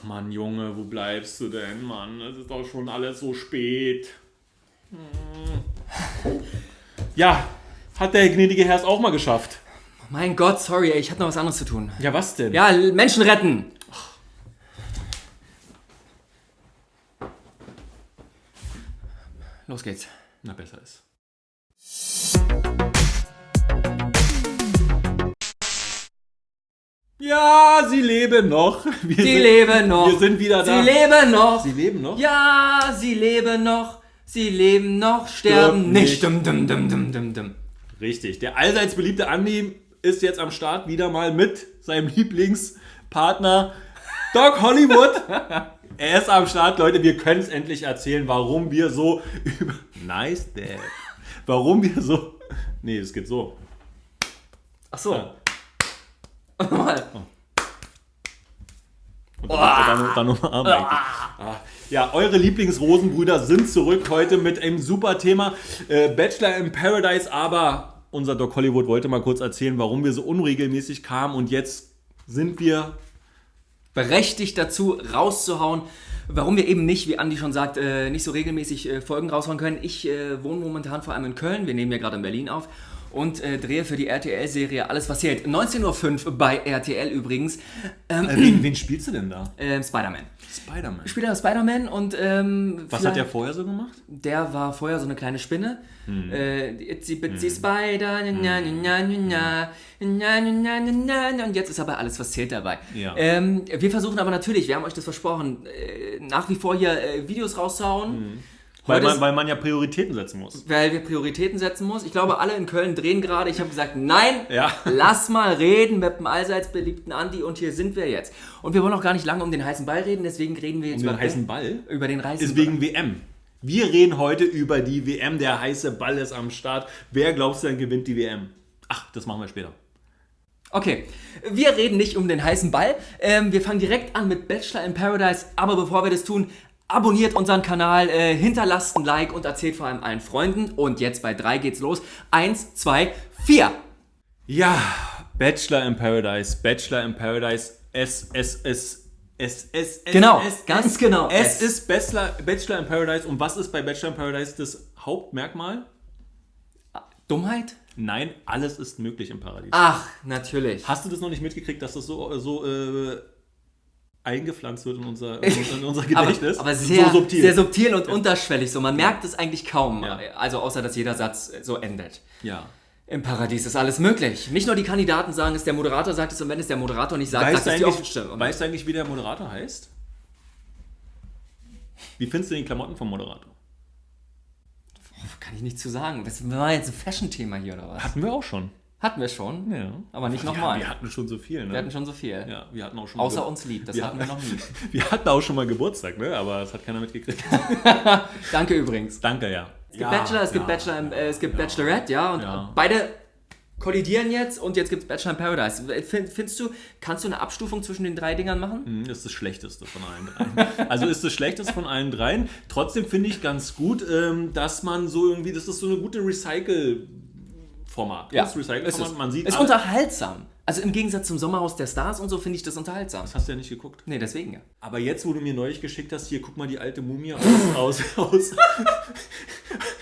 Ach Mann, Junge, wo bleibst du denn, Mann? Es ist doch schon alles so spät. Hm. Ja, hat der gnädige Herr es auch mal geschafft. Mein Gott, sorry, ich hatte noch was anderes zu tun. Ja, was denn? Ja, Menschen retten. Los geht's. Na, besser ist. Ja, sie leben noch. Wir Sie sind, leben noch. Wir sind wieder da. Sie leben noch. Sie leben noch? Ja, sie leben noch. Sie leben noch, sterben nicht. nicht. Dum, dum, dum, dum, dum, dum. Richtig. Der allseits beliebte Andi ist jetzt am Start wieder mal mit seinem Lieblingspartner Doc Hollywood. er ist am Start, Leute. Wir können es endlich erzählen, warum wir so über. Nice, Dad. Warum wir so. Nee, es geht so. Ach so. Ja. Nochmal. Und dann, dann, dann nochmal eigentlich. Ah. Ja, eure Lieblingsrosenbrüder sind zurück heute mit einem super Thema. Äh, Bachelor in Paradise, aber unser Doc Hollywood wollte mal kurz erzählen, warum wir so unregelmäßig kamen und jetzt sind wir. berechtigt dazu, rauszuhauen. Warum wir eben nicht, wie Andi schon sagt, äh, nicht so regelmäßig äh, Folgen raushauen können. Ich äh, wohne momentan vor allem in Köln. Wir nehmen ja gerade in Berlin auf und äh, drehe für die RTL-Serie Alles was zählt. 19.05 Uhr bei RTL übrigens. Ähm, äh, wen, wen, spielst du denn da? Äh, Spider-Man. Spider-Man. Ich spiele Spider-Man und... Ähm, was hat der vorher so gemacht? Der war vorher so eine kleine Spinne. Hm. Äh, itsy bitsy hm. Spider, und jetzt ist aber Alles was zählt dabei. Ja. Ähm, wir versuchen aber natürlich, wir haben euch das versprochen, äh, nach wie vor hier äh, Videos rauszuhauen. Hm weil man, weil man ja Prioritäten setzen muss. weil wir Prioritäten setzen muss. Ich glaube, alle in Köln drehen gerade. Ich habe gesagt, nein, Ja. lass mal reden mit dem allseits beliebten Andi und hier sind wir jetzt. Und wir wollen auch gar nicht lange um den heißen Ball reden, deswegen reden wir jetzt Um den über heißen Ball? Über den heißen Ist wegen WM. Wir reden heute über die WM. Der heiße Ball ist am Start. Wer glaubst du denn gewinnt die WM? Ach, das machen wir später. Okay, wir reden nicht um den heißen Ball. Ähm, wir fangen direkt an mit Bachelor in Paradise. Aber bevor wir das tun, abonniert unseren Kanal, äh, hinterlasst ein Like und erzählt vor allem allen Freunden. Und jetzt bei drei geht's los. Eins, zwei, vier. Ja, Bachelor in Paradise, Bachelor in Paradise, es, es, es, es, es, es, Genau, es, ganz es, genau, Es es. ist Bachelor, Bachelor in Paradise und was ist bei Bachelor in Paradise das Hauptmerkmal? Dummheit? Nein, alles ist möglich im Paradies. Ach, natürlich. Hast du das noch nicht mitgekriegt, dass das so, so äh, eingepflanzt wird in unser, in unser, Gedächtnis? Aber, aber sehr, so subtil. sehr subtil und unterschwellig. So, man merkt es eigentlich kaum. Ja. Also außer, dass jeder Satz so endet. ja. Im Paradies ist alles möglich. Nicht nur die Kandidaten sagen es, der Moderator sagt es und wenn es der Moderator nicht sagt, Weißt sagt es die Ofenstimme. weißt du eigentlich, wie der Moderator heißt? Wie findest du die Klamotten vom Moderator? Kann ich nichts zu sagen. Das war jetzt ein Fashion-Thema hier oder was? Hatten wir auch schon. Hatten wir schon, Ja. aber nicht Ja, nochmal. wir hatten schon so viel, ne? Wir hatten schon so viel. ja, wir hatten auch schon Außer uns lieb, das wir hatten wir noch nie. Wir hatten auch schon mal Geburtstag, ne? Aber das hat keiner mitgekriegt. Danke übrigens. Danke, ja. Es gibt Bachelor, es gibt Bachelor, im- äh, es gibt Bachelorette, ja, und Ja. beide kollidieren jetzt und jetzt gibt es Bachelor in Paradise. Find, findest du, kannst du eine Abstufung zwischen den drei Dingern machen? Hm, ist das Schlechteste von allen dreien. Also ist das Schlechteste von allen dreien. Trotzdem finde ich ganz gut, ähm, dass man so irgendwie, das ist so eine gute Format. Ja. Gutes Recycling-Format. Man sieht. Ist alle. unterhaltsam. Also im Gegensatz zum Sommerhaus der Stars und so finde ich das unterhaltsam. Das hast du ja nicht geguckt. Nee, deswegen ja. Aber jetzt, wo du mir neulich geschickt hast, hier, guck mal die alte Mumie aus, aus, aus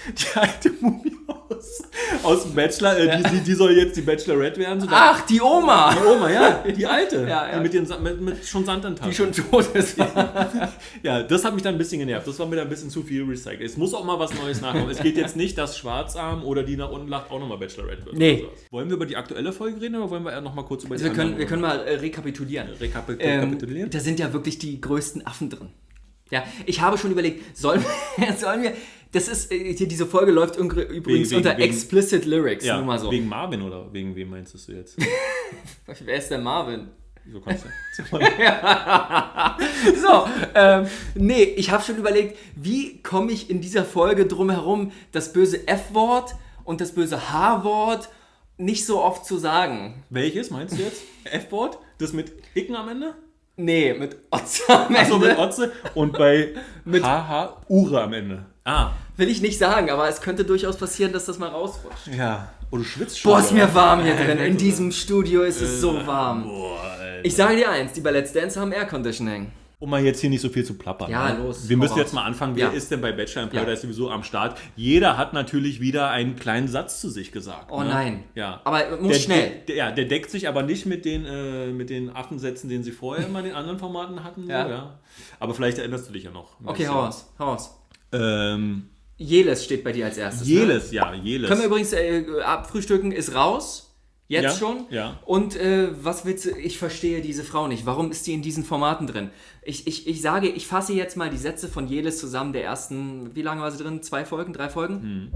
die alte Mumie aus, aus dem Bachelor, äh, die, die, die soll jetzt die Bachelorette werden. So, Ach, die Oma! die Oma, ja, die alte, Ja, ja. Die mit, den, mit, mit schon Sand an Die schon tot ist. Ja, das hat mich dann ein bisschen genervt. Das war mir dann ein bisschen zu viel recycelt. Es muss auch mal was Neues nachkommen. Es geht jetzt nicht, dass Schwarzarm oder die nach unten lacht auch nochmal Bachelorette wird. Nee. Wollen wir über die aktuelle Folge reden oder wollen wir eher nochmal kurz über die Also wir können, wir können mal äh, rekapitulieren. Rekapi- Ähm, rekapitulieren? da sind ja wirklich die größten Affen drin. Ja, ich habe schon überlegt, sollen wir, sollen wir das ist, äh, hier diese Folge läuft übrigens wegen- unter wegen- explicit Lyrics, ja, nur mal so. wegen Marvin oder wegen wem meinst du jetzt? Wer ist der Marvin? So kannst du. So, ähm, nee, ich habe schon überlegt, wie komme ich in dieser Folge drum herum, das böse F-Wort und das böse H-Wort nicht so oft zu sagen. Welches meinst du jetzt? F-Wort? Das mit Icken am Ende? Nee, mit Otze am Ende. Achso, mit Otze und bei Mit- HH Ure am Ende. Ah. Will ich nicht sagen, aber es könnte durchaus passieren, dass das mal rausrutscht. Ja. Oh, du schwitzt schon. Boah, ist oder? mir warm hier drin. In diesem Studio ist es so warm. Boah, Alter. Ich sage dir eins, die bei Let's Dance haben Air Conditioning. Um mal jetzt hier nicht so viel zu plappern. Ja, ne? los, Wir müssen raus. jetzt mal anfangen. Wer Ja. ist denn bei Bachelor in Ja. Paradise sowieso am Start? Jeder hat natürlich wieder einen kleinen Satz zu sich gesagt. Oh ne? nein. Ja. Aber muss der, schnell. Der, ja, der deckt sich aber nicht mit den, äh, mit den Affensätzen, den sie vorher immer in den anderen Formaten hatten. Ja. ja. Aber vielleicht erinnerst du dich ja noch. Okay, hau du. raus, hau raus. Ähm, Jeles steht bei dir als erstes. Ne? Jeles, ja, Jeles. Können wir übrigens äh, abfrühstücken, ist raus. Jetzt Ja, schon. ja. Und äh, was willst du? Ich verstehe diese Frau nicht. Warum ist die in diesen Formaten drin? Ich, ich, ich sage, ich fasse jetzt mal die Sätze von Jeles zusammen der ersten, wie lange war sie drin? Zwei Folgen? Drei Folgen? Hm.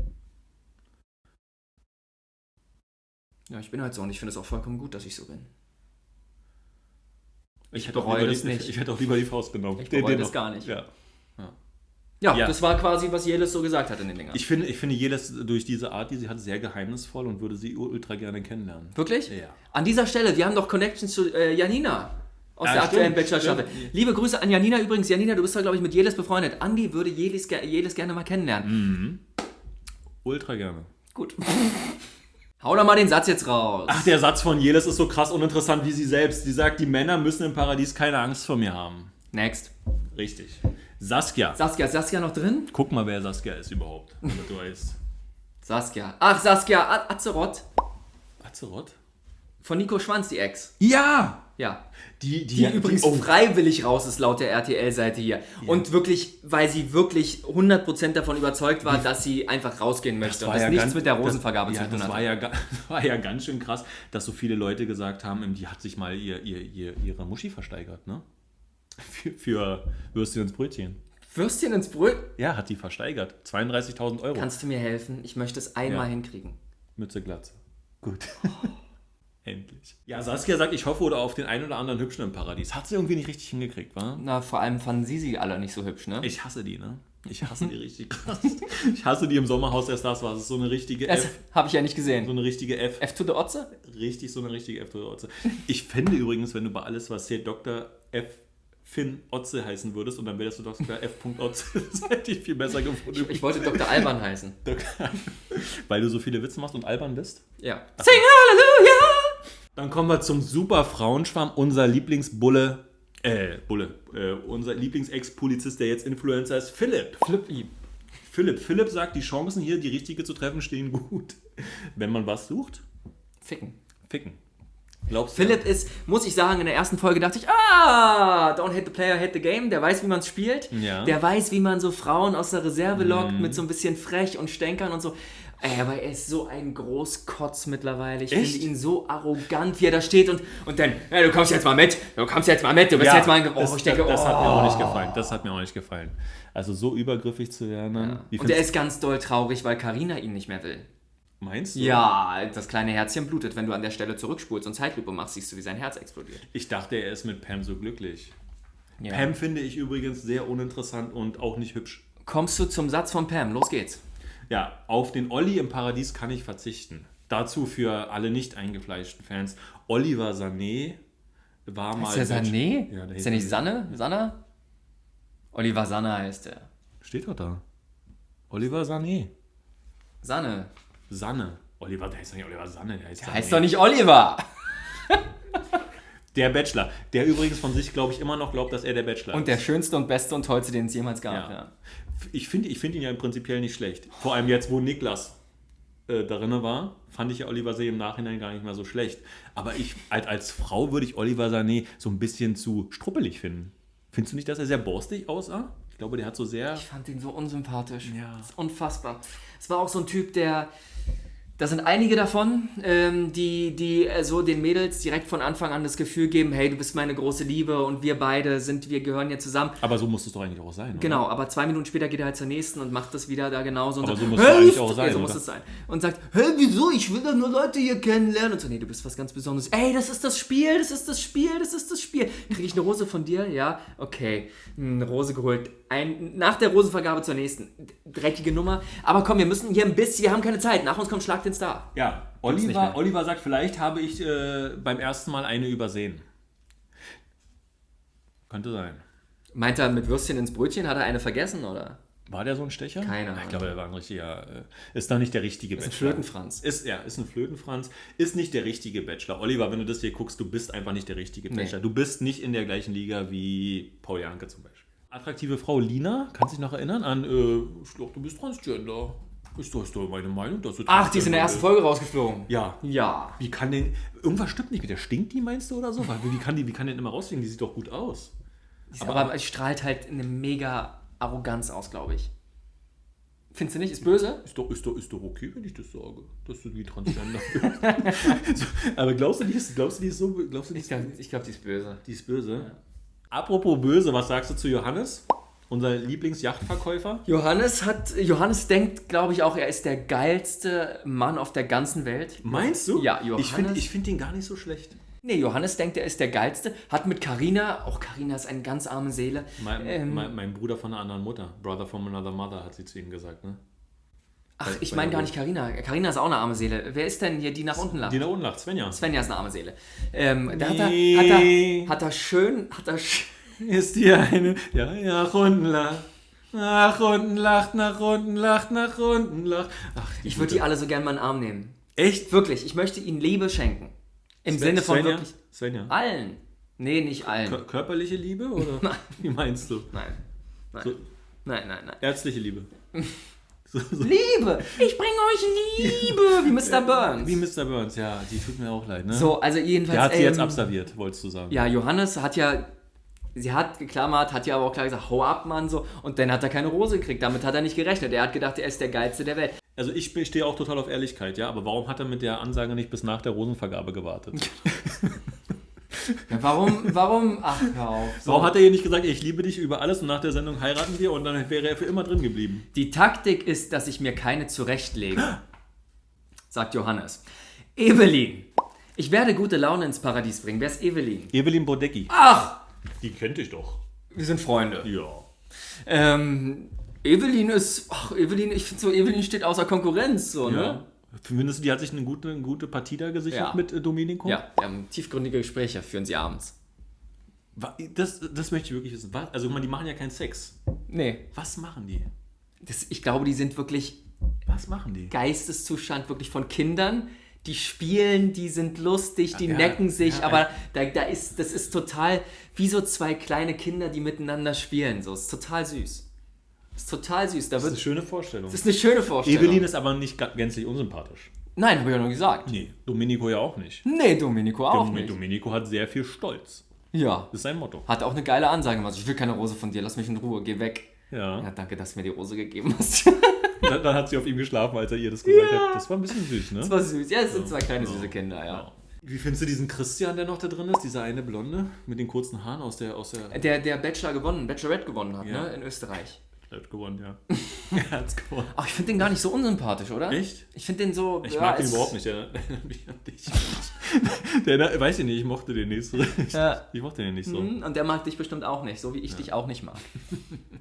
Ja, ich bin halt so und ich finde es auch vollkommen gut, dass ich so bin. Ich, hätte auch bereue lieber das die, nicht. Ich hätte auch lieber die Faust genommen. Ich Den- bereue den das noch. gar nicht. Ja. Ja, Ja. das war quasi, was Jeles so gesagt hat in den Dingern. Ich finde, ich finde Jeles durch diese Art, die sie hat, sehr geheimnisvoll und würde sie ultra gerne kennenlernen. Wirklich? Ja. An dieser Stelle, wir haben doch Connections zu äh, Janina. Aus Ja, der aktuellen stimmt, Bachelor-Staffel. stimmt. Liebe Grüße an Janina übrigens. Janina, du bist da, glaube ich, mit Jeles befreundet. Andi würde Jeles, Jeles gerne mal kennenlernen. Ultra gerne. Gut. Hau doch mal den Satz jetzt raus. Ach, der Satz von Jeles ist so krass uninteressant wie sie selbst. Die sagt, die Männer müssen im Paradies keine Angst vor mir haben. Next. Richtig. Saskia. Saskia, ist Saskia noch drin? Guck mal, wer Saskia ist überhaupt, damit du weißt. Saskia. Ach, Saskia A- Azeroth. Azeroth? Von Nico Schwanz, die Ex. Ja! Ja. Die, Die übrigens oh, freiwillig raus ist, laut der RTL-Seite hier. Und wirklich, weil sie wirklich 100% davon überzeugt war, dass sie einfach rausgehen möchte. Und das nichts ganz- mit der Rosenvergabe das, zu ja, tun das hat. war ja, war ja ganz schön krass, dass so viele Leute gesagt haben, die hat sich mal ihr, ihr, ihr, ihre Muschi versteigert, ne? Für, für Würstchen ins Brötchen. Würstchen ins Brot. Ja, hat die versteigert. 32.000 Euro. Kannst du mir helfen? Ich möchte es einmal Ja. hinkriegen. Mütze Glatze. Gut. Endlich. Ja, Saskia sagt, ich hoffe oder auf den einen oder anderen Hübschen im Paradies. Hat sie irgendwie nicht richtig hingekriegt, wa? Na, vor allem fanden sie sie alle nicht so hübsch, ne? Ich hasse die, ne? Ich hasse die richtig krass. Ich hasse die im Sommerhaus erst das war. Es ist so eine richtige Das F. habe ich ja nicht So gesehen. eine richtige F. F to the Otze? Richtig, so eine richtige F. Otze. Ich fände übrigens, wenn du bei alles, was hier Dr. F. Finn Otze heißen würdest und dann wärst du Dr. F. Otze. Das hätte ich viel besser gefunden. Ich wollte Dr. Alban heißen. Dr. Weil du so viele Witze machst und albern bist. Ja. Sing Halleluja! Dann kommen wir zum super Frauenschwarm, unser Lieblingsbulle, äh, Bulle, äh, unser Lieblingsex-Polizist, der jetzt Influencer ist, Philipp. Flippi. Philipp. Philipp sagt, die Chancen hier, die richtige zu treffen, stehen gut. Wenn man was sucht, Ficken. ficken. Glaubst du? Philipp ist, muss ich sagen, in der ersten Folge dachte ich, ah, don't hate the player, hate the game. Der weiß, wie man es spielt. Ja. Mhm. Der weiß, wie man so Frauen aus der Reserve lockt mit so ein bisschen frech und Stänkern und so. Ey, aber er ist so ein Großkotz mittlerweile. Ich finde ihn so arrogant, wie er da steht und, und dann, hey, du kommst jetzt mal mit, du kommst jetzt mal mit, du bist Ja, jetzt mal ein... Oh, das, ich denke, das, das hat oh. mir auch nicht gefallen. Das hat mir auch nicht gefallen. Also so übergriffig zu werden. Wie Und er ist ganz doll traurig, weil Karina ihn nicht mehr will. Meinst du? Ja, das kleine Herzchen blutet, wenn du an der Stelle zurückspulst und Zeitlupe machst, siehst du, wie sein Herz explodiert. Ich dachte, er ist mit Pam so glücklich. Ja. Pam finde ich übrigens sehr uninteressant und auch nicht hübsch. Kommst du zum Satz von Pam? Los geht's. Ja, auf den Olli im Paradies kann ich verzichten. Dazu für alle nicht eingefleischten Fans. Oliver Sané war mal. Ist der Sané? Ja, der ist der nicht Sanne? Sanna? Oliver Sanna heißt der. Steht doch da. Oliver Sané. Sanne. Sanne. Oliver, der heißt doch nicht Oliver Sanne, der heißt, Der heißt doch nicht Oliver. Der Bachelor. Der übrigens von sich, glaube ich, immer noch glaubt, dass er der Bachelor Und ist. der schönste und beste und tollste, den es jemals gab. Ja. Ja. Ich finde ich find ihn ja im Prinzipiell nicht schlecht. Vor allem jetzt, wo Niklas äh, darin war, fand ich ja Oliver Sané im Nachhinein gar nicht mehr so schlecht. Aber ich, als, als Frau würde ich Oliver Sané so ein bisschen zu struppelig finden. Findest du nicht, dass er sehr borstig aussah? Ich glaube, der hat so sehr. Ich fand ihn so unsympathisch. Ja. Das ist unfassbar. Es war auch so ein Typ, der. Da sind einige davon, ähm, die, die äh, so den Mädels direkt von Anfang an das Gefühl geben, hey, du bist meine große Liebe und wir beide sind, wir gehören hier zusammen. Aber so muss es doch eigentlich auch sein. Oder? Genau, aber zwei Minuten später geht er halt zur nächsten und macht das wieder da genauso. Und Aber sagt, so muss es eigentlich auch "Hey, sein, So muss es sein. Und sagt, hey, wieso? Ich will doch nur Leute hier kennenlernen. Und so, nee, du bist was ganz Besonderes. Ey, das ist das Spiel, das ist das Spiel, das ist das Spiel. Kriege ich eine Rose von dir? Ja, okay. Eine Rose geholt. Ein, nach der Rosenvergabe zur nächsten. Dreckige Nummer. Aber komm, wir müssen hier ein bisschen, wir haben keine Zeit. Nach uns kommt Schlag den Star. Ja, Oliver. Oliver sagt, vielleicht habe ich äh, beim ersten Mal eine übersehen. Könnte sein. Meint er mit Würstchen ins Brötchen? Hat er eine vergessen, oder? War der so ein Stecher? Keine Ich glaube, der war ein richtiger. Äh, ist doch nicht der richtige Ist ein Bachelor. Flötenfranz. Ist, ja, ist ein Flötenfranz. Ist nicht der richtige Bachelor. Oliver, wenn du das hier guckst, du bist einfach nicht der richtige Nee. Bachelor. Du bist nicht in der gleichen Liga wie Paul Janke zum Beispiel. Attraktive Frau Lina, kannst du dich noch erinnern an, äh, ich glaube, du bist Transgender. Ist doch, ist doch meine Meinung, dass du Ach, die ist in der ersten Folge. Rausgeflogen. Ja. Ja. Wie kann denn. Irgendwas stimmt nicht mit der. Stinkt die, meinst du, oder so? Weil, wie, kann die, wie kann die denn immer rausfliegen? Die sieht doch gut aus. Aber, aber es strahlt halt eine mega Arroganz aus, glaube ich. Findest du nicht? Ist böse? Ist doch, ist, doch, ist doch okay, wenn ich das sage, dass du wie Transgender bist. so, aber glaubst du, die ist, glaubst du, die ist so. Glaubst du, die Ich ist, glaube, glaub, die ist böse. die ist böse? Apropos böse, was sagst du zu Johannes? Unser Lieblingsjachtverkäufer? Johannes hat, Johannes denkt, glaube ich, auch, er ist der geilste Mann auf der ganzen Welt. Meinst du? Ja, Johannes. Ich finde ich find den gar nicht so schlecht. Nee, Johannes denkt, er ist der geilste. Hat mit Carina, auch Carina ist eine ganz arme Seele. Mein, Ähm, mein, mein Bruder von einer anderen Mutter. Brother from another mother, hat sie zu ihm gesagt, ne? Ach, ich bei meine gar nicht Carina. Carina ist auch eine arme Seele. Wer ist denn hier, die nach unten lacht? Die da unten lacht, Svenja. Svenja ist eine arme Seele. Ähm, da hat er, Nee. hat, er, hat er schön, hat er sch Ist die eine. Ja, ja, nach unten lacht. Nach unten lacht, nach unten lacht, nach unten lacht. Ach, Ich würde die alle so gern mal in den Arm nehmen. Echt? Wirklich, ich möchte ihnen Liebe schenken. Im Sinne von Svenja? wirklich Svenja. allen. Nee, nicht allen. Kör- Körperliche Liebe oder wie meinst du? Nein. Nein. So, Nein, nein, nein. ärztliche Liebe. So, so. Liebe! Ich bringe euch Liebe! Wie Mr. Burns. Wie Mr. Burns, ja, die tut mir auch leid, ne? So, also jedenfalls. Der hat sie ähm, jetzt abserviert, wolltest du sagen. Ja, Johannes hat ja. Sie hat geklammert, hat ja aber auch klar gesagt, hau ab, Mann, so. Und dann hat er keine Rose gekriegt. Damit hat er nicht gerechnet. Er hat gedacht, er ist der Geilste der Welt. Also ich stehe auch total auf Ehrlichkeit, ja, aber warum hat er mit der Ansage nicht bis nach der Rosenvergabe gewartet? Ja, warum, warum? Ach, hör auf. So. Warum hat er hier nicht gesagt, ich liebe dich über alles und nach der Sendung heiraten wir und dann wäre er für immer drin geblieben? Die Taktik ist, dass ich mir keine zurechtlege, sagt Johannes. Evelyn. Ich werde gute Laune ins Paradies bringen. Wer ist Evelyn? Evelyn Bodecki. Ach, Die kennt ich doch. wir sind Freunde. Ja. Ähm, Evelyn ist, ach, Evelyn, ich finde so, Evelyn steht außer Konkurrenz, so, ja. ne? Findest du, die hat sich eine gute, eine gute Partie da gesichert Ja. mit äh, Domenico? Ja, wir haben tiefgründige Gespräche, führen sie abends. Das, das möchte ich wirklich wissen. Was? Also, mal, die machen ja keinen Sex. Nee, Was machen die? das, ich glaube, die sind wirklich Was machen die? Geisteszustand wirklich von Kindern. Die spielen, die sind lustig, die Ja, necken sich, ja, aber da, da ist, das ist total wie so zwei kleine Kinder, die miteinander spielen. So, ist total süß. Ist total süß. Da Das ist eine wird, schöne Vorstellung. das ist eine schöne Vorstellung. Evelyn ist aber nicht gänzlich unsympathisch. Nein, habe ich ja nur gesagt. Nee, Domenico ja auch nicht. Nee, Domenico auch Dom- nicht. Domenico hat sehr viel Stolz. Ja. Das ist sein Motto. Hat auch eine geile Ansage gemacht. Ich will keine Rose von dir, lass mich in Ruhe, geh weg. Ja. Ja, danke, dass du mir die Rose gegeben hast. Dann, dann hat sie auf ihm geschlafen, als er ihr das gesagt hat. Das war ein bisschen süß, ne? das war süß. Ja, es sind zwei kleine süße Kinder, ja. Ja. Wie findest du diesen Christian, der noch da drin ist? Dieser eine Blonde mit den kurzen Haaren aus der. Aus der Der, der Bachelor gewonnen, Bachelorette gewonnen hat, Ja. ne, in Österreich. Er hat gewonnen, ja. er hat's gewonnen. Ach, ich finde den gar nicht so unsympathisch, oder? Echt? Ich finde den so. Ich ja, mag ihn es- überhaupt nicht. Der erinnert mich an dich. Der, der, weiß ich nicht, ich mochte den nicht so. Ich, Ja. ich mochte den nicht so. Mhm, Und der mag dich bestimmt auch nicht, so wie ich dich auch nicht mag.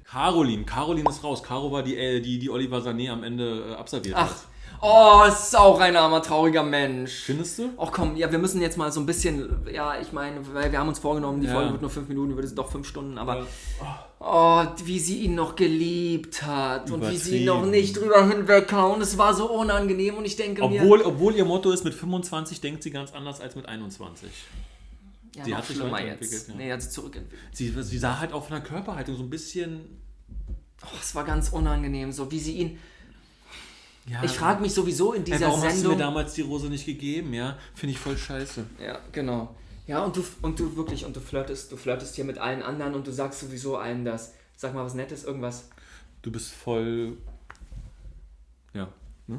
Caroline, Caroline ist raus. Caro war die, äh, die, die Oliver Sané am Ende äh, absolviert Ach, hat. Oh, es ist auch ein armer, trauriger Mensch. Findest du? Ach komm, ja, wir müssen jetzt mal so ein bisschen, ja, ich meine, weil wir haben uns vorgenommen, die Ja. Folge wird nur fünf Minuten, wird es doch fünf Stunden, aber Ja. oh, wie sie ihn noch geliebt hat und wie sie ihn noch nicht drüber hinweghauen. Es war so unangenehm und ich denke mir, Obwohl, obwohl ihr Motto ist, mit 25 denkt sie ganz anders als mit 21. ja, sie hat sich weiterentwickelt, jetzt. ja. Nee, hat sich zurückentwickelt. Sie, sie sah halt auch von der Körperhaltung so ein bisschen. Oh, es war ganz unangenehm, so wie sie ihn. Ja, Ich frage mich sowieso in Ey, dieser warum hast du Sendung. mir damals die Rose nicht gegeben? Ja, finde ich voll scheiße. Ja, genau. Ja, und du, und du wirklich, und du flirtest, du flirtest hier mit allen anderen und du sagst sowieso allen das. Sag mal was Nettes, irgendwas. Du bist voll. Ja.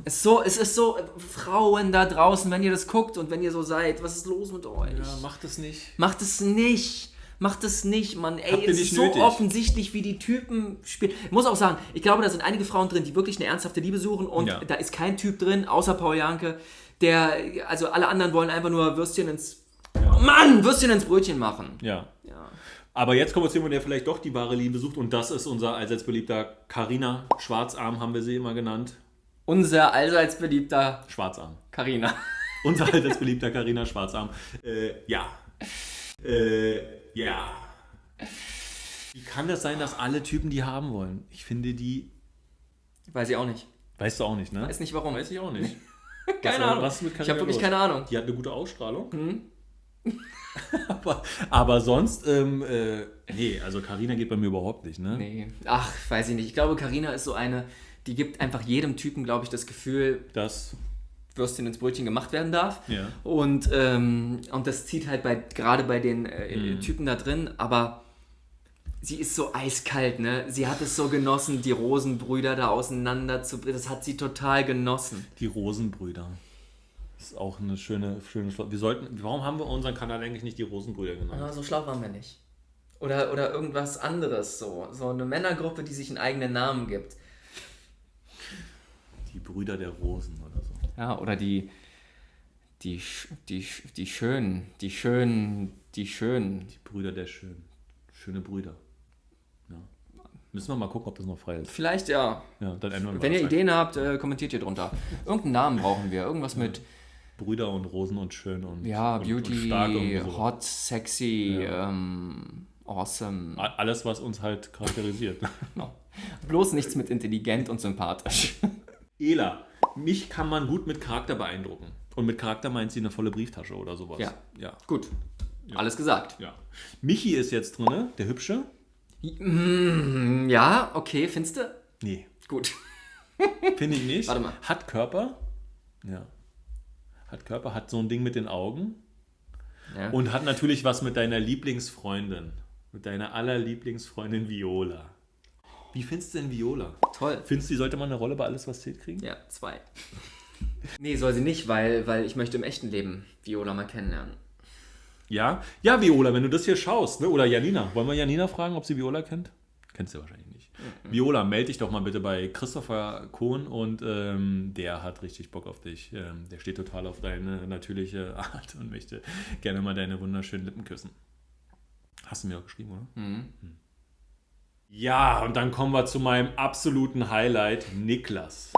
Es ist so, es ist so, Frauen da draußen, wenn ihr das guckt und wenn ihr so seid, was ist los mit euch? Ja, mach das nicht. Macht es nicht. Macht es nicht, Mann. Ey, Habt es ist so nötig. offensichtlich, wie die Typen spielen. Ich muss auch sagen, ich glaube, da sind einige Frauen drin, die wirklich eine ernsthafte Liebe suchen und Ja. da ist kein Typ drin, außer Paul Janke, der, also alle anderen wollen einfach nur Würstchen ins, Mann, Würstchen ins Brötchen machen. Ja. Ja. Aber jetzt kommen wir zu jemandem, der vielleicht doch die wahre Liebe sucht und das ist unser allseits beliebter Carina. Schwarzarm haben wir sie immer genannt. Unser allseits beliebter Schwarzarm. Carina. Unser allseits beliebter Carina Schwarzarm. Äh, ja. Äh, ja. Wie kann das sein, dass alle Typen die haben wollen? Ich finde die Weiß ich auch nicht. Weißt du auch nicht, ne? Weiß nicht warum. Weiß ich auch nicht. keine was, Ahnung. Was mit ich habe wirklich keine Ahnung. Die hat eine gute Ausstrahlung. aber, aber sonst, ähm, äh, nee, also Carina geht bei mir überhaupt nicht, ne? Nee. Ach, weiß ich nicht. Ich glaube, Karina ist so eine, die gibt einfach jedem Typen, glaube ich, das Gefühl, Das, Würstchen ins Brötchen gemacht werden darf. ja. Und, ähm, und das zieht halt bei, gerade bei den äh, Mhm. Typen da drin, aber sie ist so eiskalt, ne? Sie hat es so genossen, die Rosenbrüder da auseinander zu bringen. Das hat sie total genossen. Die Rosenbrüder. Das ist auch eine schöne, schöne Wir sollten, warum haben wir unseren Kanal eigentlich nicht die Rosenbrüder genannt? Aber so schlau waren wir nicht. Oder, oder irgendwas anderes so. So eine Männergruppe, die sich einen eigenen Namen gibt. Die Brüder der Rosen oder so. Ja, oder die. Die, die, die Schönen, die Schönen, die Schönen. Die Brüder der Schönen. Schöne Brüder. Ja. Müssen wir mal gucken, ob das noch frei ist. Vielleicht ja. Ja, dann ändern wir Wenn ihr Ideen habt, äh, kommentiert ihr drunter. Irgendeinen Namen brauchen wir. Irgendwas mit Brüder und Rosen und schön und, ja, und, Beauty, und so. hot, sexy, ähm, awesome. Alles, was uns halt charakterisiert. Bloß nichts mit intelligent und sympathisch. Ela, mich kann man gut mit Charakter beeindrucken. Und mit Charakter meint sie eine volle Brieftasche oder sowas. Ja. Ja. Gut. Alles gesagt. ja. Michi ist jetzt drin, der Hübsche. Mm, Ja, okay, findest du? Nee, Gut. finde ich nicht. Warte mal. Hat Körper. Ja. Hat Körper, hat so ein Ding mit den Augen. Ja. Und hat natürlich was mit deiner Lieblingsfreundin. Mit deiner allerlieblingsfreundin Viola. Wie findest du denn Viola? Toll. Findest du, die sollte man eine Rolle bei Alles, was zählt kriegen? Ja, zwei. Nee, soll sie nicht, weil, weil ich möchte im echten Leben Viola mal kennenlernen. Ja? Ja, Viola, wenn du das hier schaust, ne? oder Janina. Wollen wir Janina fragen, ob sie Viola kennt? Kennst du wahrscheinlich nicht. Viola, melde dich doch mal bitte bei Christopher Kohn und ähm, der hat richtig Bock auf dich. Ähm, der steht total auf deine natürliche Art und möchte gerne mal deine wunderschönen Lippen küssen. Hast du mir auch geschrieben, oder? Hm. Ja, und dann kommen wir zu meinem absoluten Highlight, Niklas.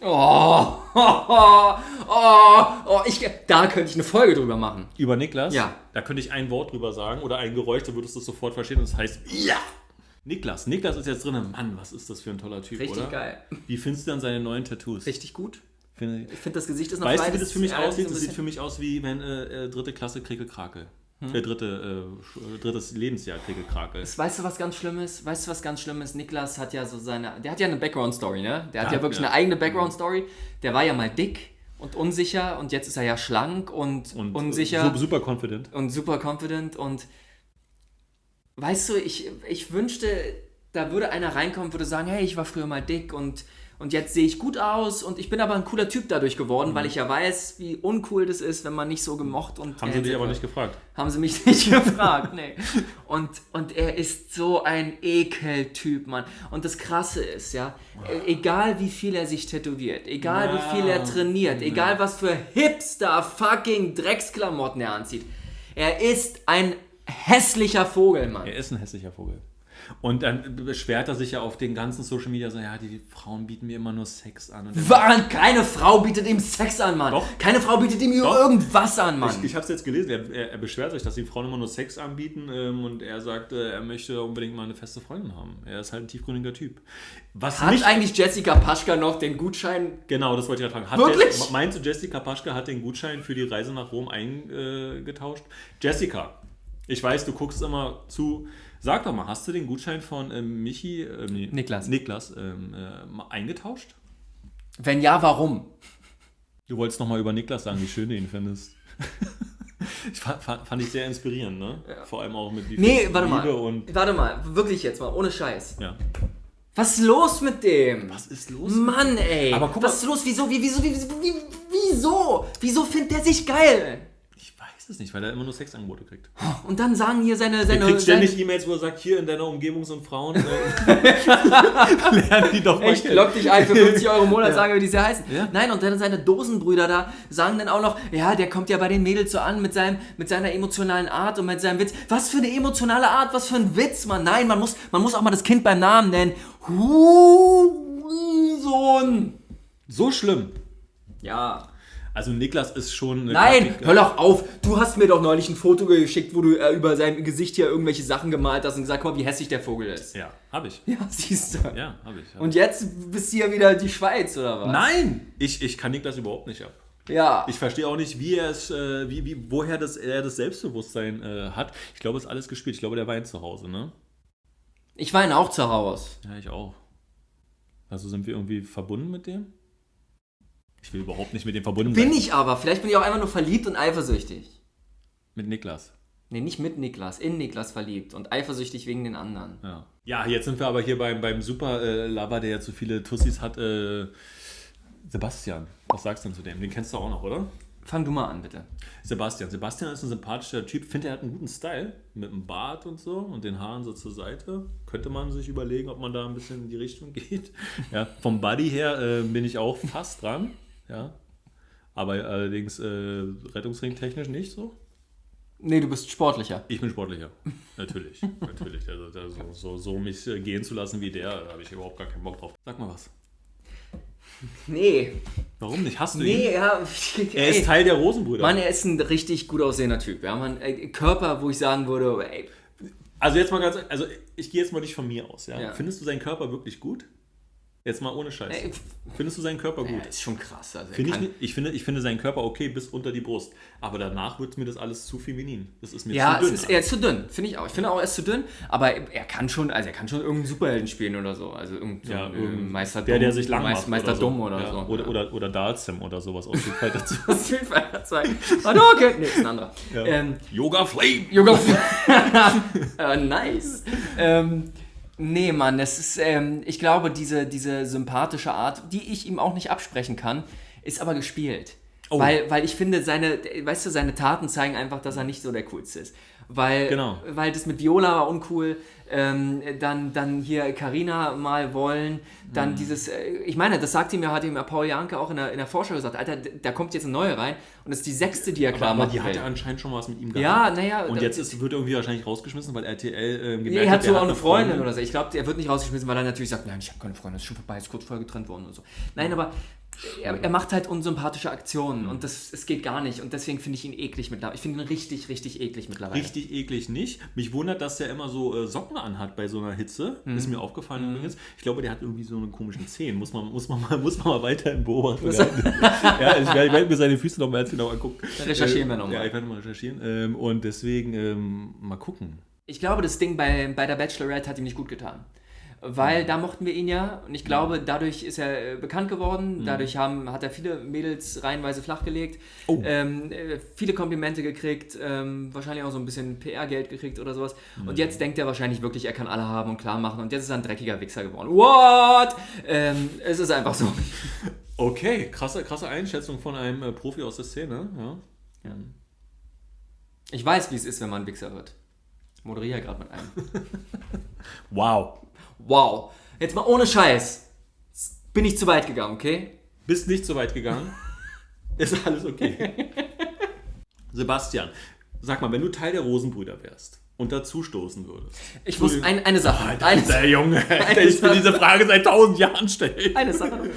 Oh, oh, oh, oh, ich, da könnte ich eine Folge drüber machen. Über Niklas? Ja. Da könnte ich ein Wort drüber sagen oder ein Geräusch, da würdest du es sofort verstehen und das heißt Ja! Niklas. Niklas ist jetzt drin. Mann, was ist das für ein toller Typ, Richtig oder? geil. Wie findest du denn seine neuen Tattoos? Richtig gut. Finde ich- Ich finde, das Gesicht ist noch Weißt du, wie das für mich aussieht? Das sieht für mich aus wie wenn äh, äh, dritte Klasse Kriekel Krakel. Hm? Äh, dritte, äh, äh, drittes Lebensjahr Kriekel Krakel. Weißt du, was ganz schlimm ist? Weißt du, was ganz schlimm ist? Niklas hat ja so seine. Der hat ja eine Background-Story, ne? Der hat Ja, ja wirklich ja. eine eigene Background-Story. Der war ja mal dick und unsicher und jetzt ist er ja schlank und, Und unsicher su- super confident. und super confident. Und weißt du, ich, ich wünschte, da würde einer reinkommen, würde sagen: Hey, ich war früher mal dick und, und jetzt sehe ich gut aus und ich bin aber ein cooler Typ dadurch geworden, weil ich ja weiß, wie uncool das ist, wenn man nicht so gemocht und. Mhm. Haben sie dich aber nicht gefragt. Haben sie mich nicht gefragt, nee. Und, und er ist so ein Ekeltyp, Mann. Und das Krasse ist, ja, e- egal wie viel er sich tätowiert, egal wie viel er trainiert, egal was für Hipster fucking Drecksklamotten er anzieht, er ist ein hässlicher Vogel, Mann. Er ist ein hässlicher Vogel. Und dann beschwert er sich ja auf den ganzen Social Media so, ja, die Frauen bieten mir immer nur Sex an. Und Wann? Keine Frau bietet ihm Sex an, Mann. Doch. Keine Frau bietet ihm Doch. irgendwas an, Mann. Ich, ich habe es jetzt gelesen, er, er, er beschwert sich, dass die Frauen immer nur Sex anbieten ähm, und er sagt, äh, er möchte unbedingt mal eine feste Freundin haben. Er ist halt ein tiefgründiger Typ. Was Hat eigentlich Jessica Paschka noch den Gutschein? genau, das wollte ich gerade fragen. Hat Wirklich? Jess- meinst du, Jessica Paschke hat den Gutschein für die Reise nach Rom eingetauscht? Jessica, ich weiß, du guckst immer zu. Sag doch mal, hast du den Gutschein von ähm, Michi, ähm, nee, Niklas. Niklas ähm, äh, eingetauscht? Wenn ja, warum? Du wolltest noch mal über Niklas sagen, wie schön du ihn findest. Ich fand, fand, ich sehr inspirierend, ne? Vor allem auch mit wie Nee, warte Liebe mal. und Warte mal, wirklich jetzt mal, ohne Scheiß. ja. Was ist los mit dem? Was ist los? Mann, ey. Aber guck Was mal- ist los? Wieso? Wie, wieso? Wie, wie, wieso? Wieso findet der sich geil? Es nicht, weil er immer nur Sexangebote kriegt. Und dann sagen hier seine. Er seine kriegt ständig seine E-Mails, wo er sagt, hier in deiner Umgebung sind Frauen. Äh, lernen die doch mal Echt, lock dich ein für 50 Euro im Monat, sagen wir, wie die sie heißen. Ja. Nein, und dann seine Dosenbrüder da sagen dann auch noch, ja, der kommt ja bei den Mädels so an mit, seinem, mit seiner emotionalen Art und mit seinem Witz. Was für eine emotionale Art, was für ein Witz, Mann. Nein, man muss, man muss auch mal das Kind beim Namen nennen. Hurensohn. So schlimm. Ja. Also Niklas ist schon Nein, Grafik- hör doch auf. Du hast mir doch neulich ein Foto geschickt, wo du äh, über sein Gesicht hier irgendwelche Sachen gemalt hast und gesagt, guck mal, wie hässlich der Vogel ist. Ja, habe ich. Ja, siehst du. Ja, habe ich. Hab Und jetzt bist du ja wieder die Schweiz, oder was? Nein! Ich, ich kann Niklas überhaupt nicht ab. Ja. Ich verstehe auch nicht, wie er es, äh, wie, wie, woher das, er das Selbstbewusstsein äh, hat. Ich glaube, es ist alles gespielt. Ich glaube, der weint zu Hause, ne? Ich weine auch zu Hause. Ja, ich auch. Also sind wir irgendwie verbunden mit dem? Ich will überhaupt nicht mit dem verbunden Bin sein. ich aber. Vielleicht bin ich auch einfach nur verliebt und eifersüchtig. Mit Niklas. Nee, nicht mit Niklas, in Niklas verliebt und eifersüchtig wegen den anderen. Ja. Ja, jetzt sind wir aber hier beim, beim Super äh, der ja zu viele Tussis hat. Äh, Sebastian. Was sagst du denn zu dem? Den kennst du auch noch, oder? Fang du mal an, bitte. Sebastian. Sebastian ist ein sympathischer Typ. Finde, er hat einen guten Style. Mit dem Bart und so und den Haaren so zur Seite. Könnte man sich überlegen, ob man da ein bisschen in die Richtung geht. Ja, vom Buddy her äh, bin ich auch fast dran. Ja. Aber allerdings äh, rettungsringtechnisch nicht so. Nee, du bist sportlicher. Ich bin sportlicher. Natürlich. natürlich. Also, so, so, so mich gehen zu lassen wie der, da habe ich überhaupt gar keinen Bock drauf. Sag mal was. Nee. Warum nicht? Hast du ihn? Nee, ja. Er ist Teil der Rosenbrüder. Mann, er ist ein richtig gut aussehender Typ. Ja, man, Körper, wo ich sagen würde, ey, Also jetzt mal ganz, also ich gehe jetzt mal nicht von mir aus, ja? Ja. Findest du seinen Körper wirklich gut? Jetzt mal ohne Scheiß. ey, Findest du seinen Körper gut? er ist schon krass. Also Finde ich, ich, finde, ich finde seinen Körper okay bis unter die Brust. Aber danach wird mir das alles zu feminin. Das ist mir Ja, zu dünn. ist, er ist zu dünn, finde ich auch. Ich finde auch, er ist zu dünn, aber er kann schon, also er kann schon irgendeinen Superhelden spielen oder so. Also irgendein ja, ein, irgendein- äh, Meister der, Dumm, der sich lang Meis- macht Meister oder Dumm so. oder ja. so. Oder, ja. oder, oder Dalsim oder sowas aus dem Fall dazu. Das ist Street zwei. Warte, okay. Nee, ist ein anderer. Ja. Ähm, Yoga Flame! Yoga. äh, nice. Ähm, nee, Mann, das ist, ähm, ich glaube, diese, diese sympathische Art, die ich ihm auch nicht absprechen kann, ist aber gespielt. Oh. Weil, weil ich finde, seine, weißt du, seine Taten zeigen einfach, dass er nicht so der Coolste ist. Weil, Genau. weil das mit Viola war uncool, ähm, dann, dann hier Carina mal wollen, Mhm. dann dieses, äh, ich meine, das sagt ihm ja, hat ihm ja Paul Janke auch in der, in der Vorschau gesagt, Alter, da kommt jetzt eine neue rein und das ist die sechste, die er klar Aber macht. die hat ja anscheinend schon was mit ihm gehabt. Ja, naja, Und jetzt ist, wird irgendwie wahrscheinlich rausgeschmissen, weil RTL äh, gemerkt Nee, er hat so auch eine eine Freundin oder so. Ich glaube, er wird nicht rausgeschmissen, weil er natürlich sagt, nein, ich habe keine Freundin, das ist schon vorbei, ist kurz vorher getrennt worden und so. Nein, aber er, er macht halt unsympathische Aktionen und das, es geht gar nicht. Und deswegen finde ich ihn eklig mittlerweile. Ich finde ihn richtig, richtig eklig mittlerweile. Richtig eklig nicht. Mich wundert, dass der immer so äh, Socken anhat bei so einer Hitze. Mhm. Ist mir aufgefallen übrigens. Ich glaube, der hat irgendwie so einen komischen Zehen. Muss man, muss man, mal, muss man mal weiterhin beobachten. ja, ich werde, ich werde mir seine Füße noch mal ganz genau angucken. Dann recherchieren wir Äh, noch mal. Ja, ich werde mal recherchieren. Ähm, und deswegen ähm, mal gucken. Ich glaube, das Ding bei, bei der Bachelorette hat ihm nicht gut getan. Weil da mochten wir ihn ja und ich glaube, dadurch ist er äh, bekannt geworden. Dadurch haben, hat er viele Mädels reihenweise flachgelegt. Oh. Ähm, äh, viele Komplimente gekriegt, ähm, wahrscheinlich auch so ein bisschen PR-Geld gekriegt oder sowas. Und jetzt denkt er wahrscheinlich wirklich, er kann alle haben und klar machen. Und jetzt ist er ein dreckiger Wichser geworden. What? Ähm, es ist einfach so. Okay, krasse, krasse Einschätzung von einem äh, Profi aus der Szene. Ja. Ich weiß, wie es ist, wenn man ein Wichser wird. Ich moderiere ja gerade mit einem. Wow. Wow. Jetzt mal ohne Scheiß. Bin ich zu weit gegangen, okay? Bist nicht so weit gegangen. Ist alles okay. Sebastian, sag mal, wenn du Teil der Rosenbrüder wärst und dazu stoßen würdest. Ich muss ein, eine Sache. Alter, eine, der Junge, Alter, ich will diese Frage seit tausend Jahren stellen. eine Sache.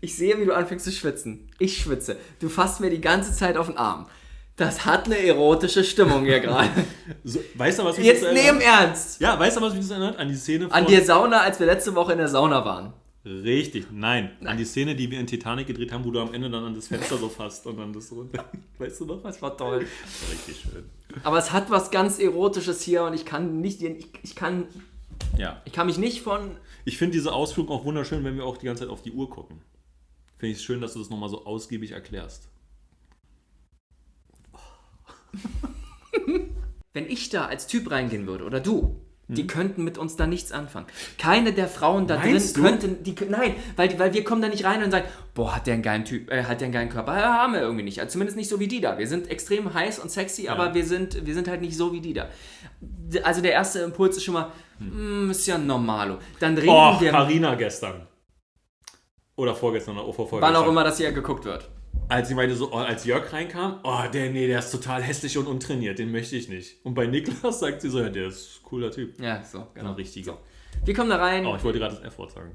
Ich sehe, wie du anfängst zu schwitzen. Ich schwitze. Du fasst mir die ganze Zeit auf den Arm. Das hat eine erotische Stimmung hier gerade. So, weißt du, was mich Jetzt das ernst. Ja, weißt du, was mich das erinnert? An die Szene von... An der Sauna, als wir letzte Woche in der Sauna waren. Richtig, nein, An die Szene, die wir in Titanic gedreht haben, wo du am Ende dann an das Fenster so fasst und dann das so... Weißt du noch? Das war toll. Das war richtig schön. Aber es hat was ganz Erotisches hier und ich kann nicht, ich, ich kann, Ja. ich kann mich nicht von, Ich finde diese Ausflug auch wunderschön, wenn wir auch die ganze Zeit auf die Uhr gucken. Finde ich es schön, dass du das nochmal so ausgiebig erklärst. wenn ich da als Typ reingehen würde oder du, Hm. die könnten mit uns da nichts anfangen. Keine der Frauen da Meinst drin könnten, die, nein, weil, weil wir kommen da nicht rein und sagen, boah, hat der einen geilen Typ, äh, hat der einen geilen Körper? Ja, haben wir irgendwie nicht. Also zumindest nicht so wie die da. Wir sind extrem heiß und sexy, aber wir sind, wir sind halt nicht so wie die da. Also der erste Impuls ist schon mal, mm, ist ja normalo. Dann reden Oh, wir, Carina gestern. Oder vorgestern oder vorvorgestern. wann auch immer das hier geguckt wird. Als sie meinte so, oh, als Jörg reinkam, oh, der, nee, der ist total hässlich und untrainiert, den möchte ich nicht. Und bei Niklas sagt sie so, ja, der ist ein cooler Typ. Ja, so, genau. Richtig. So. Wir kommen da rein, Oh, ich wollte gerade das F-Wort sagen.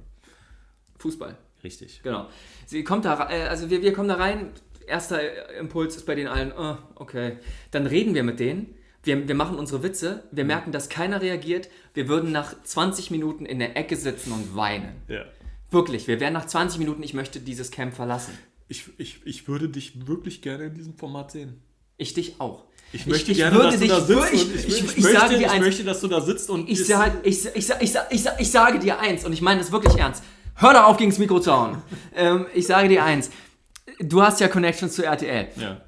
Fußball. Richtig. Genau. Sie kommt da, äh, also wir, wir kommen da rein, erster Impuls ist bei den allen, oh, okay. Dann reden wir mit denen. Wir, wir machen unsere Witze. Wir Mhm. merken, dass keiner reagiert. Wir würden nach 20 Minuten in der Ecke sitzen und weinen. Ja. Wirklich, wir wären nach 20 Minuten, ich möchte dieses Camp verlassen. Ich, ich, ich würde dich wirklich gerne in diesem Format sehen. Ich dich auch. Ich möchte ich gerne, dass dich, du da sitzt. ich, und ich, ich, ich, ich, möchte, sage dir ich eins, möchte, dass du da sitzt und ich, sag, ich, ich, ich, ich, ich sage dir eins und ich meine das wirklich ernst. Hör da auf, gegen das Mikro zu hauen. ähm, ich sage dir eins. Du hast ja Connections zu RTL. Ja.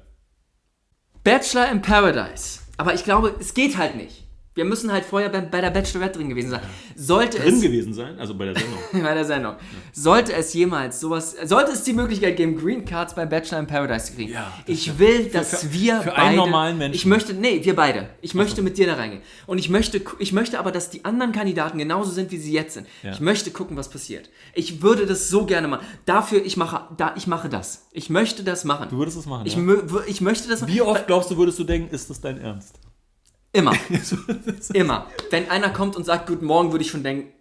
Bachelor in Paradise. Aber ich glaube, es geht halt nicht. Wir müssen halt vorher bei, bei der Bachelorette drin gewesen sein. Sollte Drin es gewesen sein, also bei der Sendung. bei der Sendung. Sollte es jemals sowas, sollte es die Möglichkeit geben, Green Cards bei Bachelor in Paradise zu kriegen. Ja, ich will, dass für- wir für beide, einen normalen Menschen. Ich möchte, nee, wir beide. Ich möchte mit dir da reingehen. Und ich möchte, ich möchte aber, dass die anderen Kandidaten genauso sind, wie sie jetzt sind. Ja. Ich möchte gucken, was passiert. Ich würde das so gerne machen. Dafür, ich mache, da, ich mache das. Ich möchte das machen. Du würdest es machen, ich, ja? ich möchte das Wie oft glaubst du, würdest du denken, ist das dein Ernst? Immer. Immer. Wenn einer kommt und sagt Guten Morgen, würde ich schon denken,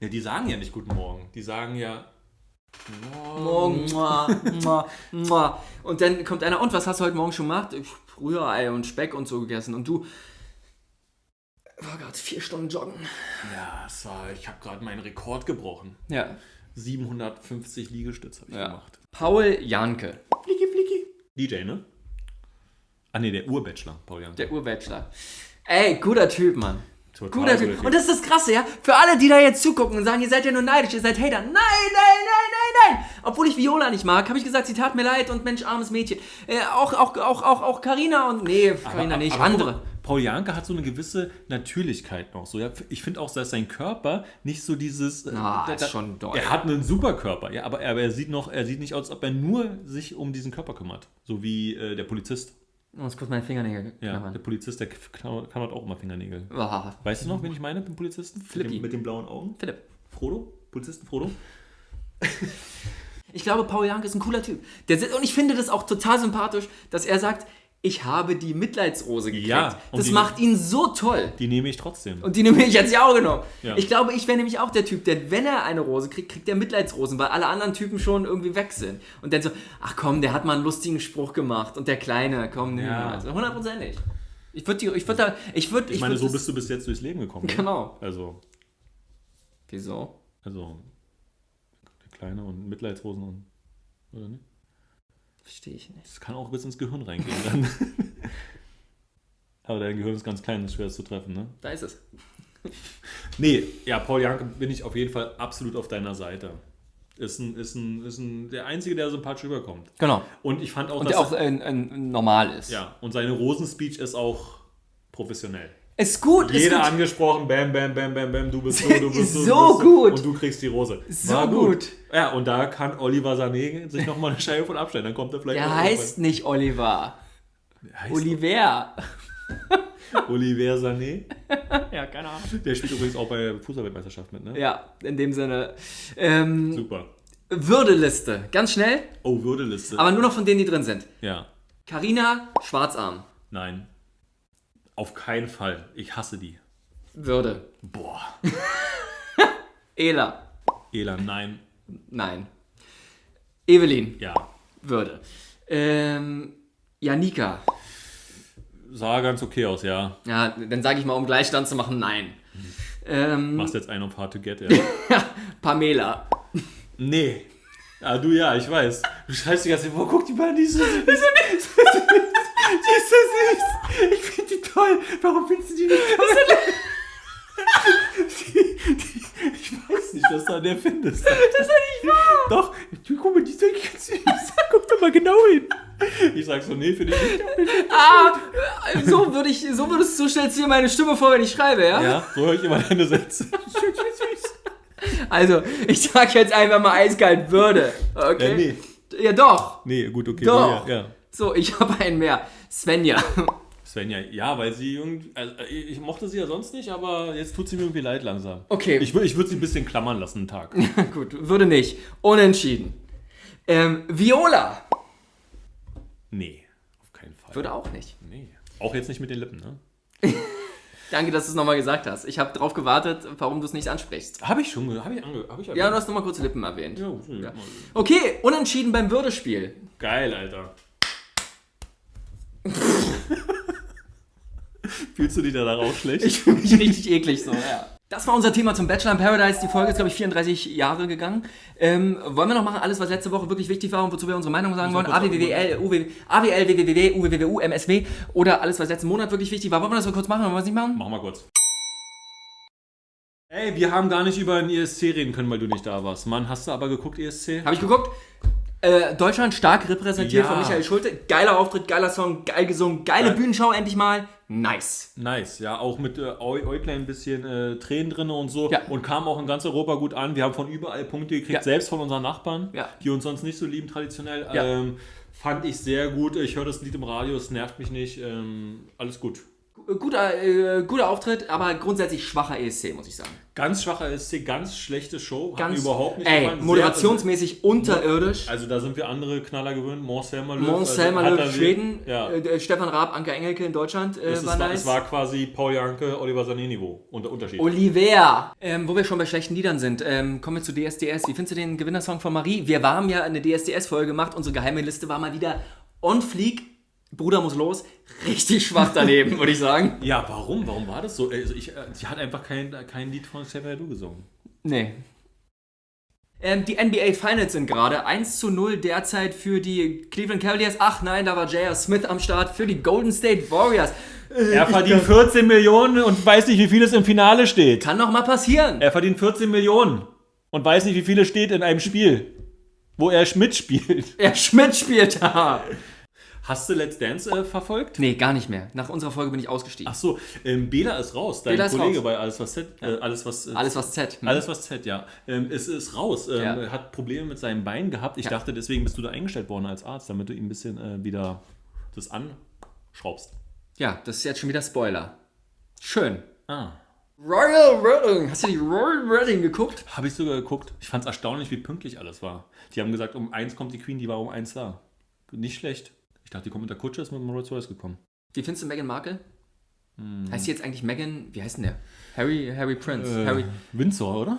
Ja, die sagen ja nicht Guten Morgen. Die sagen ja. Morgen. Mua, mua. Und dann kommt einer, und was hast du heute Morgen schon gemacht? Ich, Rührei und Speck und so gegessen. Und du, war gerade vier Stunden joggen. Ja, war, ich habe gerade meinen Rekord gebrochen. Ja. 750 Liegestütze habe ich ja. gemacht. Paul Janke, Flicki, flicki. DJ, ne? Ah, ne, der Urbachelor, Paul Janke. der Urbachelor. Ey, guter Typ, Mann. Total Guter guter Typ. Und das ist das Krasse, ja? Für alle, die da jetzt zugucken und sagen, ihr seid ja nur neidisch, ihr seid Hater. Nein, nein, nein, nein, nein. Obwohl ich Viola nicht mag, habe ich gesagt, sie tat mir leid und Mensch, armes Mädchen. Äh, auch, auch, auch, auch, auch Carina und, nee, Carina nicht, aber andere. Paul Janke hat so eine gewisse Natürlichkeit noch. So, ja, ich finde auch, dass sein Körper nicht so dieses. äh, Ah, ist da- schon doll. Er hat einen super Körper, ja, aber, er- aber er sieht noch, er sieht nicht aus, als ob er nur sich um diesen Körper kümmert. So wie äh, der Polizist. Ich muss kurz meine Fingernägel Ja, knabbern. der Polizist, der klaut klaut auch immer Fingernägel. Ah, Weißt du noch, wen ich meine, den Polizisten? Flippy. Mit, dem, mit den blauen Augen? Philipp. Frodo? Polizisten Frodo? Ich glaube, Paul Janke ist ein cooler Typ. Der, und ich finde das auch total sympathisch, dass er sagt, ich habe die Mitleidsrose gekriegt. Ja, das macht ihn so toll. Die nehme ich trotzdem. Und die nehme ich jetzt ja auch genommen. Ja. Ich glaube, ich wäre nämlich auch der Typ, der, wenn er eine Rose kriegt, kriegt er Mitleidsrosen, weil alle anderen Typen schon irgendwie weg sind. Und dann so, ach komm, der hat mal einen lustigen Spruch gemacht und der Kleine, komm, nimm Ja. also hundertprozentig. Ich würde ich würd da, ich würde, ich ich meine, so bist du bis jetzt durchs Leben gekommen. ne? Genau. Also, Wieso? also, der Kleine und Mitleidsrosen und. Oder nicht? Verstehe ich nicht. Das kann auch bis ins Gehirn reingehen dann. Aber dein Gehirn ist ganz klein, ist schwer zu treffen, ne? Da ist es. Nee, ja, Paul Janke bin ich auf jeden Fall absolut auf deiner Seite. Ist ein, ist ein, ist ein, der Einzige, der sympathisch rüberkommt. Genau. Und ich fand auch, Und dass der auch äh, äh, normal ist. ja, und seine Rosenspeech ist auch professionell. Ist gut, ist Jeder gut. angesprochen, bam, bam, bam, bam, bam, du bist du, du bist So du bist gut. Und du kriegst die Rose. So gut. Ja, und da kann Oliver Sané sich nochmal eine Scheibe von abstellen. Dann kommt er vielleicht Der heißt nicht Oliver. heißt Oliver. Oliver Sané. Ja, keine Ahnung. Der spielt übrigens auch bei der Fußballweltmeisterschaft mit, ne? Ja, in dem Sinne. Ähm, Super. Würdeliste. Ganz schnell, Oh, Würdeliste. aber nur noch von denen, die drin sind. ja. Carina Schwarzarm. Nein. Auf keinen Fall. Ich hasse die. Würde. Boah. Ela. Elan, nein. Nein. Evelyn. Ja. Würde. Ähm, Janika. Sah ganz okay aus, ja. Ja, dann sage ich mal, um Gleichstand zu machen, nein. Ähm, Machst jetzt einen auf Hard to Get, ja. Pamela. nee. Ah, du ja, ich weiß. Du schreibst die ganze Zeit, wo guck die mal, die ist so süß. Die ist so süß. Ich finde die toll. Warum findest du die nicht toll? Ich weiß nicht, was du an der findest. Das ist doch nicht wahr. Doch, du, guck mal, die ist wirklich ganz süß. Guck doch mal genau hin. Ich sag so, nee, finde ich nicht. Ah, so würde ich, so würdest du stellst dir meine Stimme vor, wenn ich schreibe, ja? Ja, so höre ich immer deine Sätze. Also, ich sag jetzt einfach mal eiskalt Würde. Okay? Äh, nee. Ja, doch. Nee, gut, okay. Doch. Ja, ja. So, ich habe einen mehr. Svenja. Svenja, ja, weil sie irgendwie. Also, ich ich mochte sie ja sonst nicht, aber jetzt tut sie mir irgendwie leid langsam. Okay. Ich, ich würde sie ein bisschen klammern lassen, einen Tag. Gut, würde nicht. Unentschieden. Ähm, Viola. Nee, auf keinen Fall. Würde auch nicht. Nee. Auch jetzt nicht mit den Lippen, ne? Danke, dass du es nochmal gesagt hast. Ich habe darauf gewartet, warum du es nicht ansprichst. Habe ich schon, habe ich ange, habe ich Ja, du hast nochmal kurz Lippen erwähnt. ja, ja. Okay, unentschieden beim Würdespiel. Geil, Alter. Fühlst du dich da auch schlecht? Ich fühle mich richtig eklig so, ja. Das war unser Thema zum Bachelor in Paradise. Die Folge ist, glaube ich, 34 Jahre gegangen. Ähm, wollen wir noch machen, alles, was letzte Woche wirklich wichtig war und wozu wir unsere Meinung sagen wollen? AWWL, AWL, WWW, UWWU, MSW oder alles, was letzten Monat wirklich wichtig war. Wollen wir das mal kurz machen? Wollen wir es nicht machen? Mach mal kurz. Ey, wir haben gar nicht über den ESC reden können, weil du nicht da warst. Mann, hast du aber geguckt, ESC? Habe ich geguckt. Äh, Deutschland stark repräsentiert Ja. von Michael Schulte. Geiler Auftritt, geiler Song, geil gesungen, geile Geil. Bühnenshow endlich mal. Nice. Nice, ja, auch mit äh, Eu- Äuglein ein bisschen äh, Tränen drin und so. Ja. Und kam auch in ganz Europa gut an. Wir haben von überall Punkte gekriegt, Ja. selbst von unseren Nachbarn, Ja. die uns sonst nicht so lieben traditionell. Ja. Ähm, fand ich sehr gut. Ich höre das Lied im Radio, es nervt mich nicht. Ähm, alles gut. Guter, äh, guter Auftritt, aber grundsätzlich schwacher ESC, muss ich sagen. Ganz schwacher ESC, ganz schlechte Show. Ganz, überhaupt nicht ey, gefallen. Sehr- moderationsmäßig unterirdisch. Also da sind wir andere Knaller gewöhnt. Mons also Selma hat Löw, er- Schweden, Ja. äh, äh, Stefan Raab, Anke Engelke in Deutschland äh, es, war nice. es war quasi Paul Janke, Oliver Sané-Niveau. Und der Unterschied. Oliver. Ähm, wo wir schon bei schlechten Liedern sind, ähm, kommen wir zu DSDS. Wie findest du den Gewinnersong von Marie? Wir haben ja eine DSDS-Folge gemacht. Unsere geheime Liste war mal wieder on fleek. Bruder muss los. Richtig schwach daneben, würde ich sagen. Ja, warum? Warum war das so? Also ich, äh, sie hat einfach kein, kein Lied von Xavier Du gesungen. Nee. Ähm, die NBA Finals sind gerade 1 zu 0 derzeit für die Cleveland Cavaliers. Ach nein, da war J.R. Smith am Start für die Golden State Warriors. Er verdient 14 Millionen und weiß nicht, wie viel es im Finale steht. Kann noch mal passieren. Er verdient 14 Millionen und weiß nicht, wie viele steht in einem Spiel, wo er mitspielt. Er Schmidt spielt da. Hast du Let's Dance äh, verfolgt? Nee, gar nicht mehr. Nach unserer Folge bin ich ausgestiegen. Ach so, ähm, Bela ist raus, dein Bela ist Kollege raus. bei Alles was Z. Äh, alles was äh, Alles was Z. Hm? Alles was Z, ja. Ähm, es ist raus. Ähm, Ja. Er hat Probleme mit seinem Bein gehabt. Ich Ja. dachte, deswegen bist du da eingestellt worden als Arzt, damit du ihm ein bisschen äh, wieder das anschraubst. Ja, das ist jetzt schon wieder Spoiler. Schön. Ah. Royal Wedding. Hast du die Royal Wedding geguckt? Habe ich sogar geguckt. Ich fand es erstaunlich, wie pünktlich alles war. Die haben gesagt, um eins kommt die Queen, die war um eins da. Nicht schlecht. Ich dachte, die kommt mit der Kutsche, ist mit dem Rolls Royce gekommen. Wie findest du Meghan Markle? Hm. Heißt sie jetzt eigentlich Meghan, wie heißt denn der? Harry, Harry Prince. Äh, Harry Windsor, oder?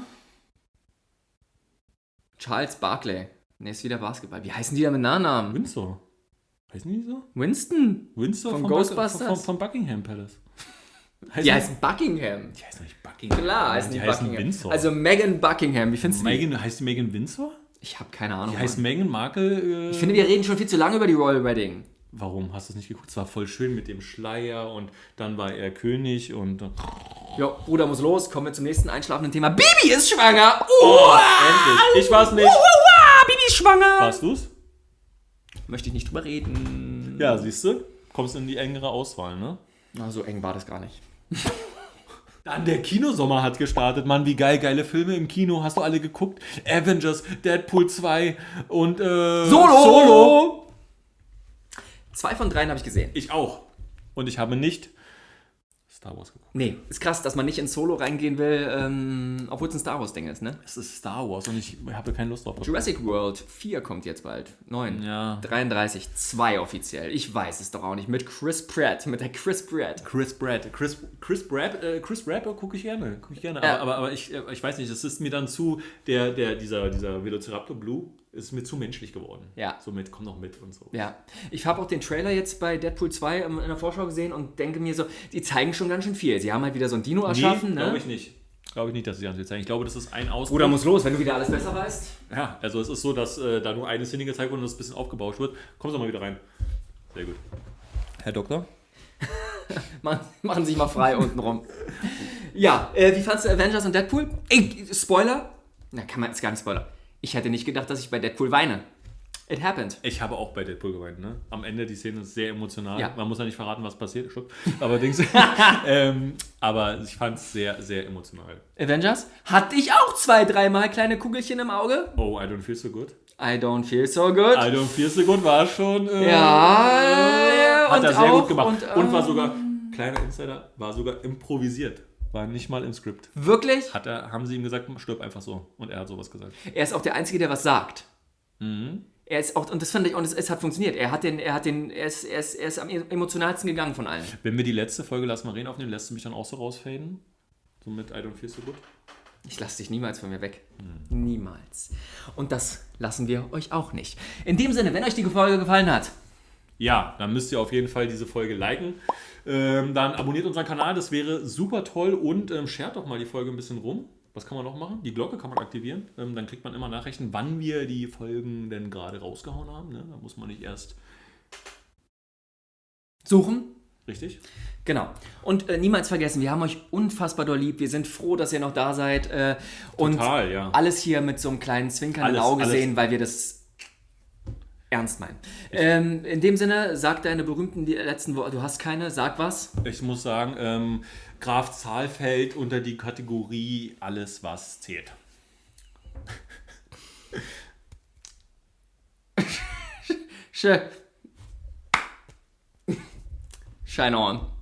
Charles Barkley. Ne, ist wieder Basketball. Wie heißen die da mit Nachnamen? Windsor. Heißen die so? Winston? Windsor Von von Ghostbusters? Von, von Buckingham Palace. Die heißen Buckingham. die heißen nicht Buckingham. Klar, heißen die die heißen Buckingham. Windsor. Also Meghan Buckingham. Wie findest du die? Megan, heißt die Megan Windsor? Ich habe keine Ahnung. Die heißt. Meghan Markle. Äh, ich finde, wir reden schon viel zu lange über die Royal Wedding. warum hast du es nicht geguckt? Es war voll schön mit dem Schleier und dann war er König und. Ja, Bruder muss los. Kommen wir zum nächsten einschlafenden Thema. Bibi ist schwanger. Oh, endlich. Ich war's nicht. Bibi ist schwanger. Warst du's? Möchte ich nicht drüber reden. Ja, siehst du? Kommst in die engere Auswahl, ne? Na, so eng war das gar nicht. Dann der Kinosommer hat gestartet, Mann, wie geil, geile Filme im Kino, hast du alle geguckt? Avengers, Deadpool 2 und äh, Solo! Solo. Zwei von dreien habe ich gesehen. Ich auch. Und ich habe nicht Star Wars geguckt. Nee, ist krass, dass man nicht in Solo reingehen will, ähm, obwohl es ein Star Wars-Ding ist, ne? Es ist Star Wars und ich habe keine Lust drauf. Jurassic World 4 kommt jetzt bald. 9. Ja. 33, 2 offiziell. Ich weiß es doch auch nicht. Mit Chris Pratt, mit der Chris Pratt. Chris Pratt. Chris, Chris Pratt, äh, Chris Pratt gucke ich gerne. Guck ich gerne. Ja. Aber, aber, aber ich, äh, ich weiß nicht, es ist mir dann zu, der, der, dieser, dieser Velociraptor Blue ist mir zu menschlich geworden. Ja. Somit komm noch mit und so. Ja, ich habe auch den Trailer jetzt bei Deadpool 2 in der Vorschau gesehen und denke mir so, die zeigen schon ganz schön viel. Sie haben halt wieder so ein Dino erschaffen, nee, glaube ne? ich nicht. Glaube ich nicht, dass sie ganz viel zeigen. Ich glaube, das ist ein Ausdruck. Bruder muss los, wenn du wieder alles besser weißt. Ja, also es ist so, dass äh, da nur eine Szene gezeigt wurde und das ein bisschen aufgebauscht wird. Kommst du mal wieder rein. Sehr gut. Herr Doktor? Machen, machen sich mal frei unten rum. Ja, äh, wie fandst du Avengers und Deadpool? Ey, Spoiler? Na, kann man, ist gar nicht Spoiler. Ich hätte nicht gedacht, dass ich bei Deadpool weine. It happened. Ich habe auch bei Deadpool geweint, ne? Am Ende die Szene ist sehr emotional. Ja. Man muss ja nicht verraten, was passiert. Stopp. Aber, Dings, ähm, aber ich fand es sehr, sehr emotional. Avengers? Hatte ich auch zwei, dreimal kleine Kugelchen im Auge. Oh, I don't feel so good. I don't feel so good. I don't feel so good war schon. Äh, Ja, ja, hat er sehr auch- gut gemacht. und, Und, war ähm, sogar, kleiner Insider, war sogar improvisiert. War nicht mal im Skript. Wirklich? Hat er, haben sie ihm gesagt, stirb einfach so. Und er hat sowas gesagt. Er ist auch der Einzige, der was sagt. Mhm. Er ist auch, und das fand ich, und es, es hat funktioniert. Er hat den, er hat den, er ist, er ist, er ist am emotionalsten gegangen von allen. Wenn wir die letzte Folge Lass mal reden aufnehmen, lässt du mich dann auch so rausfaden? So mit I don't feel so good? Ich lasse dich niemals von mir weg. Niemals. Und das lassen wir euch auch nicht. In dem Sinne, wenn euch die Folge gefallen hat, Ja, dann müsst ihr auf jeden Fall diese Folge liken. Ähm, dann abonniert unseren Kanal, das wäre super toll. Und ähm, shared doch mal die Folge ein bisschen rum. Was kann man noch machen? Die Glocke kann man aktivieren. Ähm, dann kriegt man immer Nachrichten, wann wir die Folgen denn gerade rausgehauen haben. Ne? Da muss man nicht erst. suchen. Richtig? Genau. Und äh, niemals vergessen, wir haben euch unfassbar doll lieb. Wir sind froh, dass ihr noch da seid. Äh, und Total, ja. alles hier mit so einem kleinen zwinkernden Alles, Auge alles. sehen, weil wir das ernst meinen. Ähm, in dem Sinne, sag deine berühmten die letzten Worte. Du hast keine, sag was. Ich muss sagen, ähm, Graf Zahl fällt unter die Kategorie alles, was zählt. Sch Shine on.